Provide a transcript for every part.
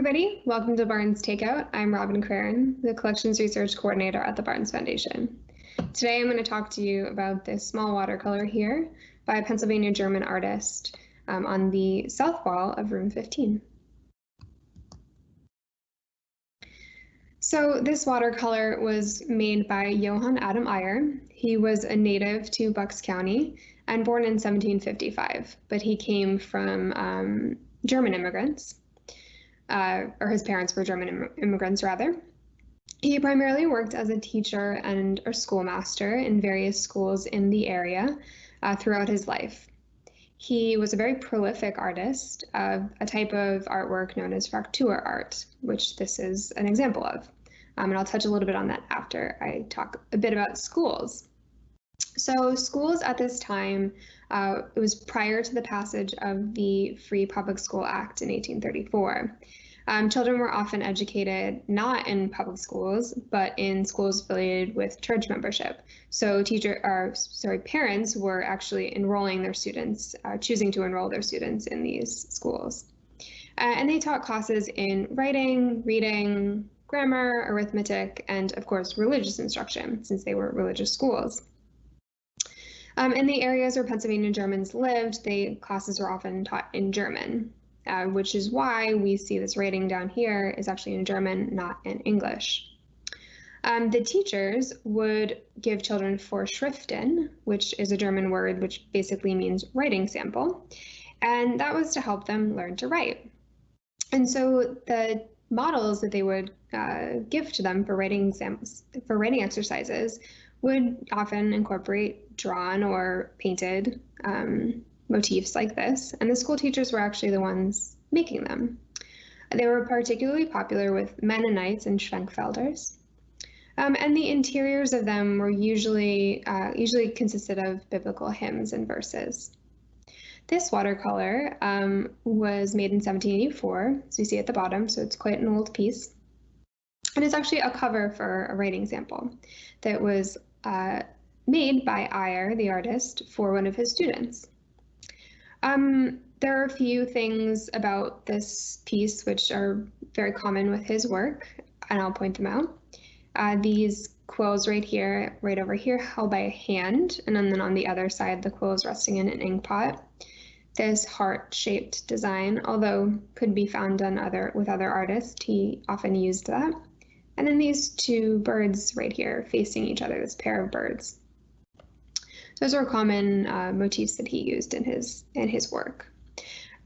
everybody. Welcome to Barnes Takeout. I'm Robin Craren, the Collections Research Coordinator at the Barnes Foundation. Today I'm going to talk to you about this small watercolor here by a Pennsylvania German artist um, on the south wall of room 15. So this watercolor was made by Johann Adam Eyer. He was a native to Bucks County and born in 1755, but he came from um, German immigrants uh, or his parents were German Im immigrants rather. He primarily worked as a teacher and a schoolmaster in various schools in the area uh, throughout his life. He was a very prolific artist of a type of artwork known as Fraktur art, which this is an example of. Um, and I'll touch a little bit on that after I talk a bit about schools. So schools at this time, uh, it was prior to the passage of the Free Public School Act in 1834. Um, children were often educated not in public schools, but in schools affiliated with church membership. So teacher, or sorry, parents were actually enrolling their students, uh, choosing to enroll their students in these schools. Uh, and they taught classes in writing, reading, grammar, arithmetic, and of course, religious instruction, since they were religious schools. Um, in the areas where Pennsylvania Germans lived, the classes were often taught in German, uh, which is why we see this rating down here is actually in German, not in English. Um, the teachers would give children Vorschriften, which is a German word which basically means writing sample, and that was to help them learn to write. And so the models that they would uh, give to them for writing exams, for writing exercises would often incorporate drawn or painted um, motifs like this, and the school teachers were actually the ones making them. They were particularly popular with Mennonites and Schwenkfelders. Um, and the interiors of them were usually uh, usually consisted of biblical hymns and verses. This watercolor um, was made in 1784, as you see at the bottom, so it's quite an old piece. And it's actually a cover for a writing sample that was uh, made by Eyer, the artist, for one of his students. Um, there are a few things about this piece which are very common with his work, and I'll point them out. Uh, these quills right here, right over here, held by a hand, and then on the other side, the quill is resting in an ink pot. This heart-shaped design, although could be found on other with other artists, he often used that. And then these two birds right here facing each other, this pair of birds. Those are common uh, motifs that he used in his in his work.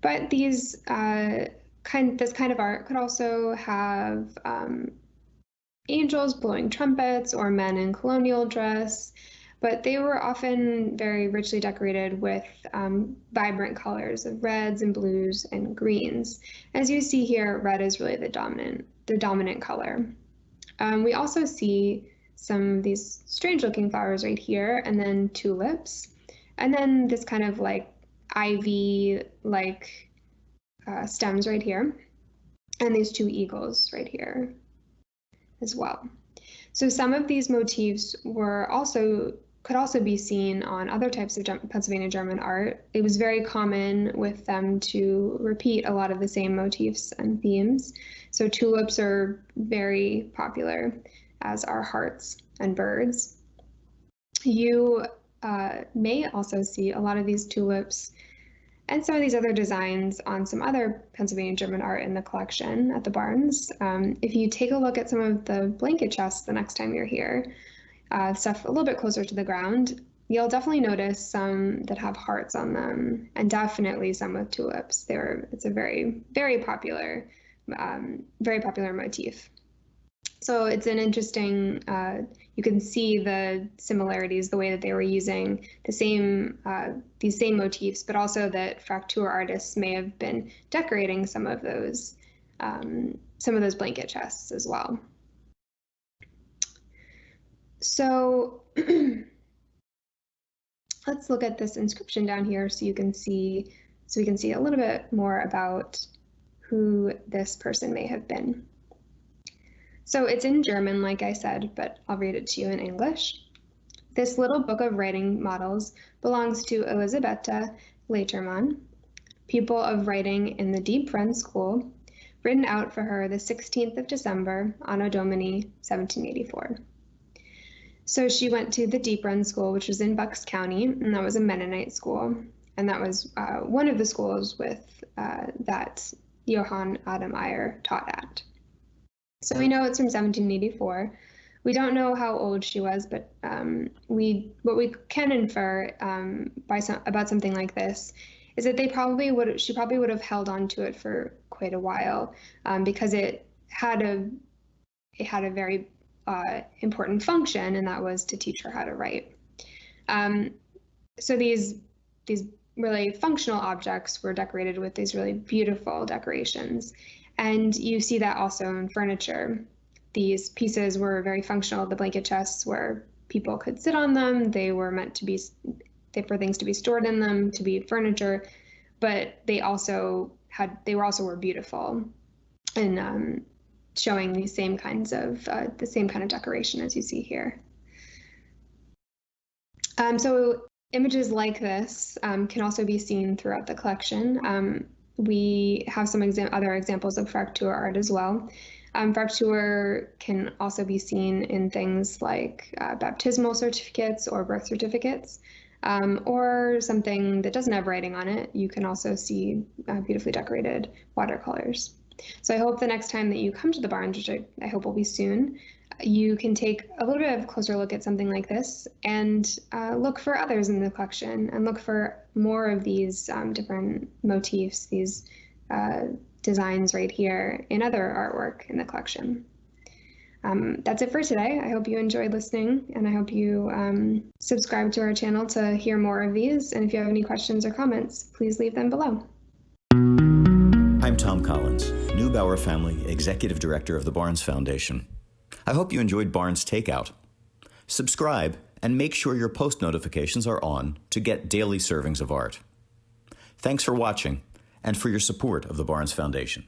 But these uh, kind this kind of art could also have um, angels blowing trumpets or men in colonial dress, but they were often very richly decorated with um, vibrant colors of reds and blues and greens. As you see here, red is really the dominant the dominant color. Um, we also see some of these strange looking flowers right here, and then tulips, and then this kind of like ivy like uh, stems right here, and these two eagles right here as well. So some of these motifs were also could also be seen on other types of Pennsylvania German art. It was very common with them to repeat a lot of the same motifs and themes. So tulips are very popular, as our hearts and birds. You uh, may also see a lot of these tulips and some of these other designs on some other Pennsylvania German art in the collection at the Barnes. Um, if you take a look at some of the blanket chests the next time you're here, uh, stuff a little bit closer to the ground, you'll definitely notice some that have hearts on them, and definitely some with tulips. They're it's a very very popular, um, very popular motif. So it's an interesting. Uh, you can see the similarities, the way that they were using the same uh, these same motifs, but also that Fraktur artists may have been decorating some of those um, some of those blanket chests as well. So let's look at this inscription down here so you can see, so we can see a little bit more about who this person may have been. So it's in German, like I said, but I'll read it to you in English. This little book of writing models belongs to Elisabetta Leitermann, pupil of writing in the Deep Run School, written out for her the 16th of December, Anno Domini 1784. So she went to the Deep Run School, which was in Bucks County, and that was a Mennonite school. And that was uh, one of the schools with uh, that Johann Adam Eyer taught at. So we know it's from 1784. We don't know how old she was, but um, we what we can infer um, by some, about something like this is that they probably would she probably would have held on to it for quite a while um, because it had a it had a very uh, important function, and that was to teach her how to write. Um, so these these really functional objects were decorated with these really beautiful decorations, and you see that also in furniture. These pieces were very functional. The blanket chests where people could sit on them. They were meant to be for things to be stored in them, to be furniture, but they also had they were also were beautiful and um, showing these same kinds of uh, the same kind of decoration as you see here. Um, so images like this um, can also be seen throughout the collection. We have some other examples of Fraktur art as well. Um, Fraktur can also be seen in things like uh, baptismal certificates or birth certificates, um, or something that doesn't have writing on it. You can also see uh, beautifully decorated watercolors. So I hope the next time that you come to the Barnes, which I, I hope will be soon, you can take a little bit of a closer look at something like this and uh, look for others in the collection and look for more of these um, different motifs, these uh, designs right here in other artwork in the collection. Um, that's it for today. I hope you enjoyed listening and I hope you um, subscribe to our channel to hear more of these. And if you have any questions or comments, please leave them below. I'm Tom Collins, Neubauer Family Executive Director of the Barnes Foundation. I hope you enjoyed Barnes Takeout. Subscribe and make sure your post notifications are on to get daily servings of art. Thanks for watching and for your support of the Barnes Foundation.